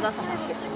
だったんです